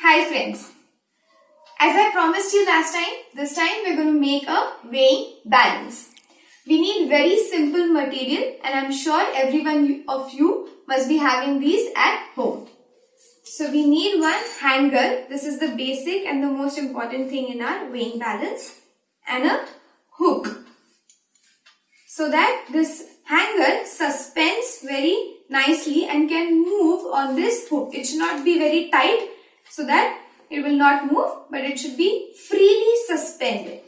Hi friends. As I promised you last time, this time we're going to make a weighing balance. We need very simple material and I'm sure everyone of you must be having these at home. So we need one hanger. This is the basic and the most important thing in our weighing balance and a hook. So that this hanger suspends very nicely and can move on this hook. It should not be very tight so that it will not move but it should be freely suspended.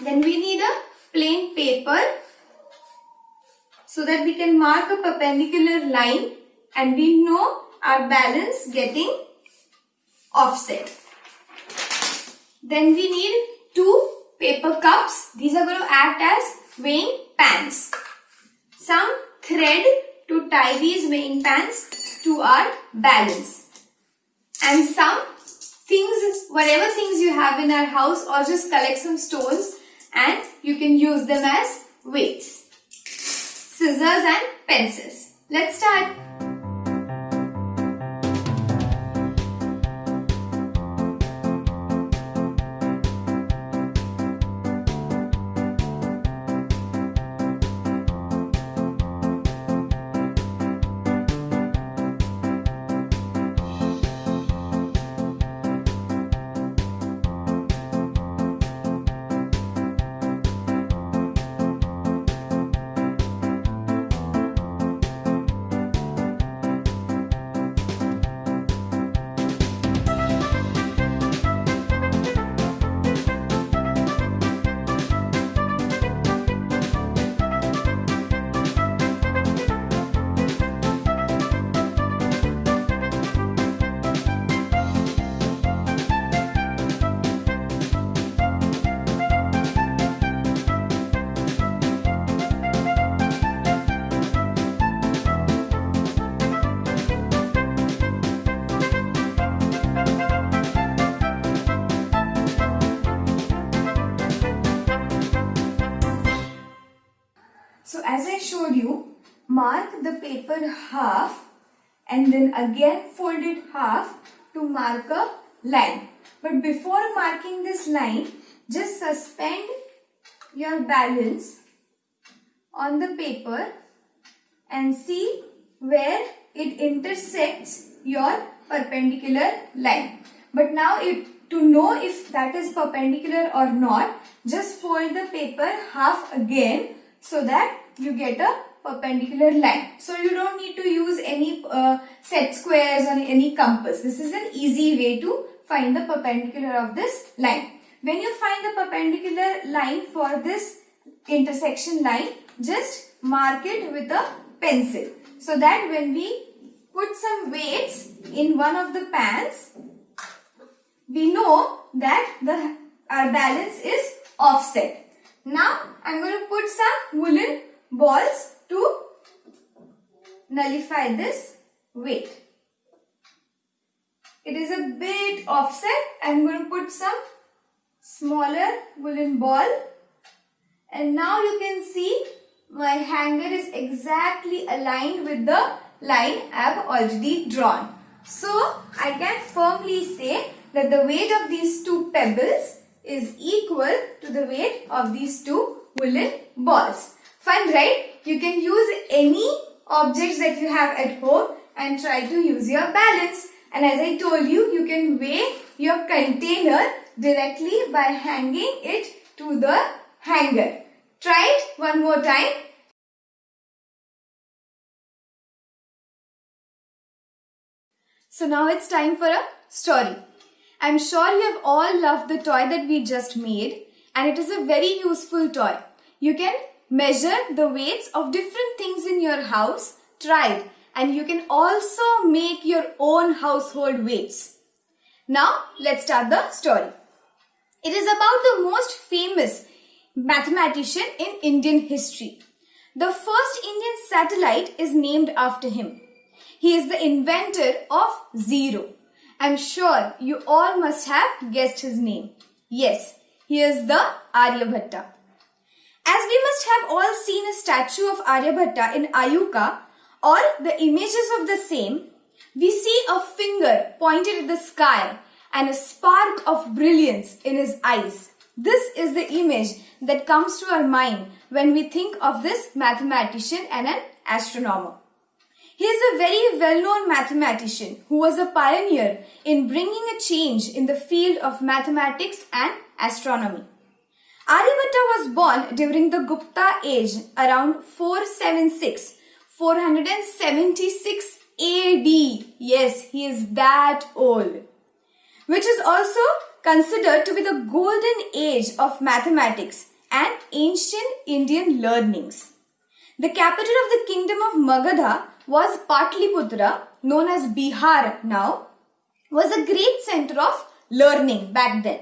Then we need a plain paper so that we can mark a perpendicular line and we know our balance getting offset. Then we need two paper cups. These are going to act as weighing pans. Some thread to tie these weighing pans to our balance. And some things, whatever things you have in our house or just collect some stones and you can use them as weights. Scissors and pencils. Let's start. Showed you, mark the paper half and then again fold it half to mark a line. But before marking this line, just suspend your balance on the paper and see where it intersects your perpendicular line. But now if, to know if that is perpendicular or not, just fold the paper half again so that you get a perpendicular line. So you don't need to use any uh, set squares or any compass. This is an easy way to find the perpendicular of this line. When you find the perpendicular line for this intersection line, just mark it with a pencil. So that when we put some weights in one of the pans, we know that the our balance is offset. Now I'm going to put some woolen balls to nullify this weight. It is a bit offset. I'm going to put some smaller woolen ball and now you can see my hanger is exactly aligned with the line I have already drawn. So I can firmly say that the weight of these two pebbles is equal to the weight of these two woolen balls. Fun, right? You can use any objects that you have at home and try to use your balance. And as I told you, you can weigh your container directly by hanging it to the hanger. Try it one more time. So now it's time for a story. I'm sure you have all loved the toy that we just made and it is a very useful toy. You can measure the weights of different things in your house, try it and you can also make your own household weights. Now let's start the story. It is about the most famous mathematician in Indian history. The first Indian satellite is named after him. He is the inventor of zero. I'm sure you all must have guessed his name. Yes, he is the Aryabhatta. As we must have all seen a statue of Aryabhatta in IUCAA or the images of the same, We see a finger pointed at the sky and a spark of brilliance in his eyes. This is the image that comes to our mind when we think of this mathematician and an astronomer. He is a very well-known mathematician who was a pioneer in bringing a change in the field of mathematics and astronomy. Aryabhatta was born during the Gupta age around 476 476 AD. Yes, he is that old. Which is also considered to be the golden age of mathematics and ancient Indian learnings. The capital of the kingdom of Magadha was Patliputra, known as Bihar now, was a great center of learning back then.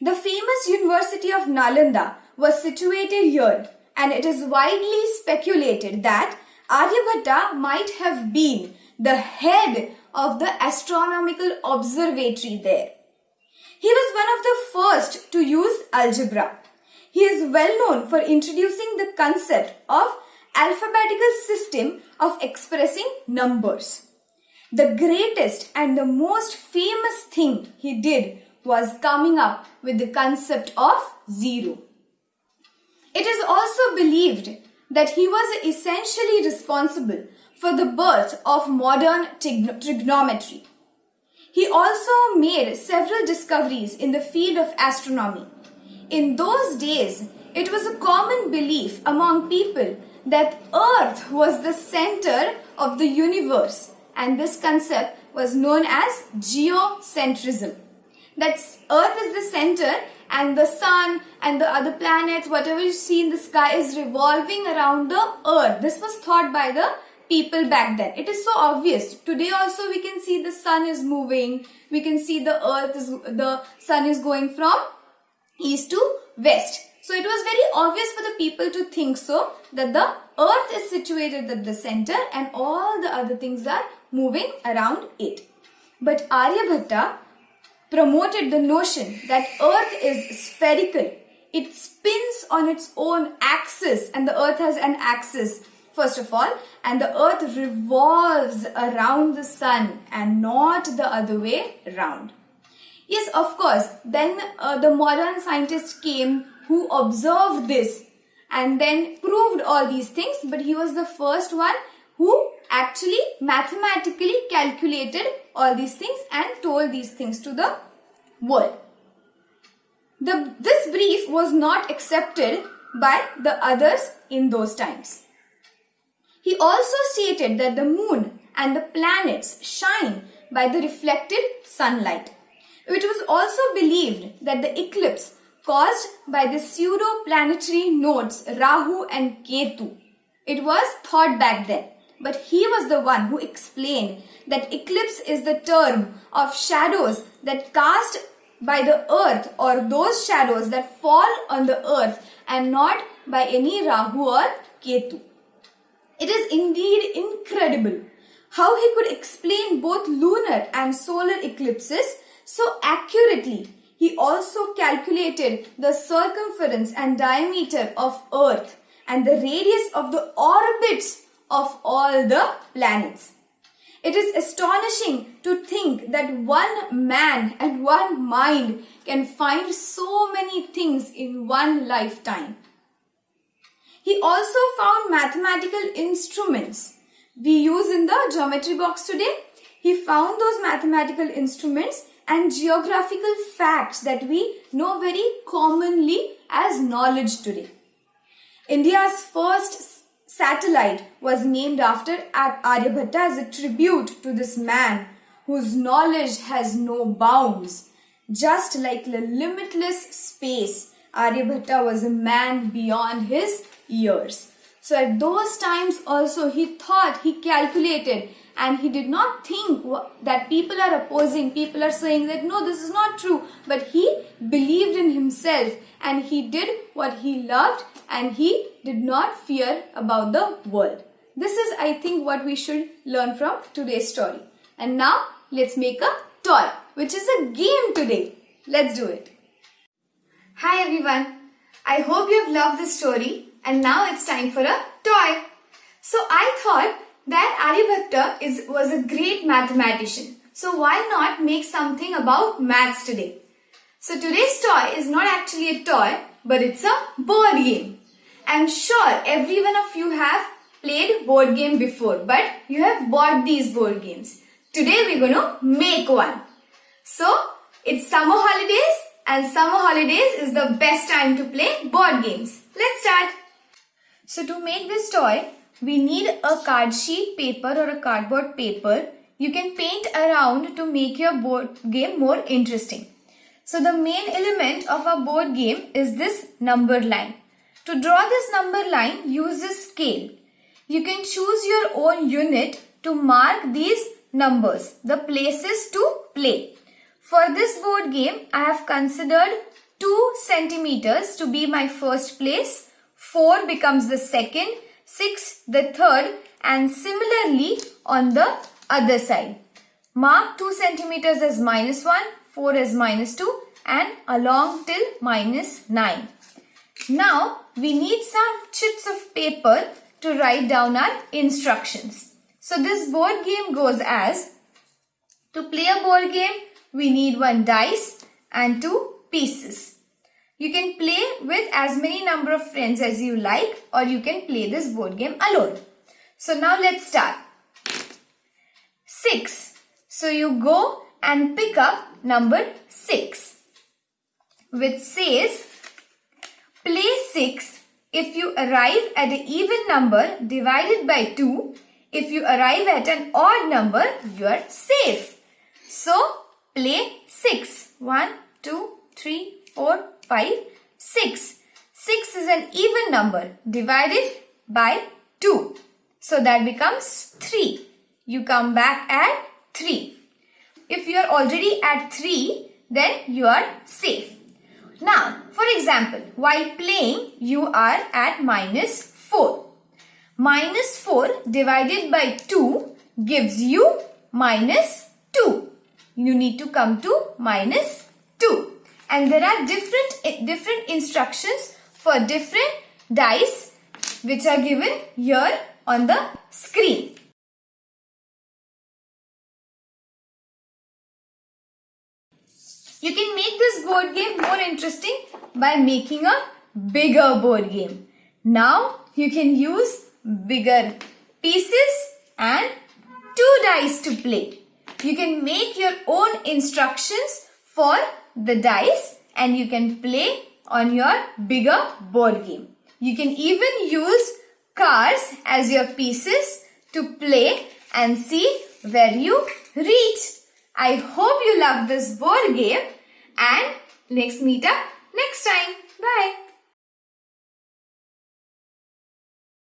The famous University of Nalanda was situated here and it is widely speculated that Aryabhatta might have been the head of the astronomical observatory there. He was one of the first to use algebra. He is well known for introducing the concept of alphabetical system of expressing numbers. The greatest and the most famous thing he did was coming up with the concept of zero. It is also believed that he was essentially responsible for the birth of modern trigonometry. He also made several discoveries in the field of astronomy. In those days, it was a common belief among people that Earth was the center of the universe and this concept was known as geocentrism. That Earth is the center and the sun and the other planets, whatever you see in the sky is revolving around the earth. This was thought by the people back then. It is so obvious. Today also we can see the sun is moving. We can see the earth is, the sun is going from east to west. So it was very obvious for the people to think so that the earth is situated at the center and all the other things are moving around it. But Aryabhatta promoted the notion that earth is spherical. It spins on its own axis and the earth has an axis first of all and the earth revolves around the sun and not the other way round. Yes, of course, then uh, the modern scientists came who observed this and then proved all these things but he was the first one who actually mathematically calculated all these things and told these things to the world. The, this brief was not accepted by the others in those times. He also stated that the moon and the planets shine by the reflected sunlight. It was also believed that the eclipse caused by the pseudo-planetary nodes Rahu and Ketu. It was thought back then but he was the one who explained that eclipse is the term of shadows that cast by the earth or those shadows that fall on the earth and not by any Rahu or Ketu. It is indeed incredible how he could explain both lunar and solar eclipses so accurately. He also calculated the circumference and diameter of earth and the radius of the orbits of all the planets. It is astonishing to think that one man and one mind can find so many things in one lifetime. He also found mathematical instruments we use in the geometry box today. He found those mathematical instruments and geographical facts that we know very commonly as knowledge today. India's first satellite was named after Aryabhatta as a tribute to this man whose knowledge has no bounds. Just like the limitless space, Aryabhatta was a man beyond his years. So at those times also he thought, he calculated and he did not think that people are opposing, people are saying that no, this is not true. But he believed in himself and he did what he loved and he did not fear about the world. This is, I think, what we should learn from today's story. And now, let's make a toy, which is a game today. Let's do it. Hi everyone. I hope you have loved this story and now it's time for a toy. So I thought that Aryabhatta is, was a great mathematician. So why not make something about maths today? So today's toy is not actually a toy, but it's a board game. I'm sure every one of you have played board game before, but you have bought these board games. Today we're going to make one. So it's summer holidays and summer holidays is the best time to play board games. Let's start. So to make this toy, we need a card sheet paper or a cardboard paper. You can paint around to make your board game more interesting. So the main element of a board game is this number line. To draw this number line, use a scale. You can choose your own unit to mark these numbers, the places to play. For this board game, I have considered 2 centimeters to be my first place, 4 becomes the second, 6 the third and similarly on the other side. Mark 2 centimeters as minus 1, 4 as minus 2 and along till minus 9. Now we need some chits of paper to write down our instructions. So this board game goes as to play a board game we need one dice and two pieces. You can play with as many number of friends as you like or you can play this board game alone. So now let's start. 6. So you go and pick up number 6 which says play 6 if you arrive at an even number divided by 2. If you arrive at an odd number, you are safe. So, play 6. 1, 2, 3, 4, 5, 6. 6 is an even number divided by 2. So that becomes 3. You come back at 3. If you are already at 3, then you are safe. Now, for example, while playing, you are at minus 4. Minus 4 divided by 2 gives you minus 2. You need to come to minus 2. And there are different, eh, different instructions for different dice which are given here on the screen. You can make this board game more interesting by making a bigger board game. Now you can use bigger pieces and two dice to play. You can make your own instructions for the dice and you can play on your bigger board game. You can even use cars as your pieces to play and see where you reach. I hope you love this board game and let's meet up next time. Bye.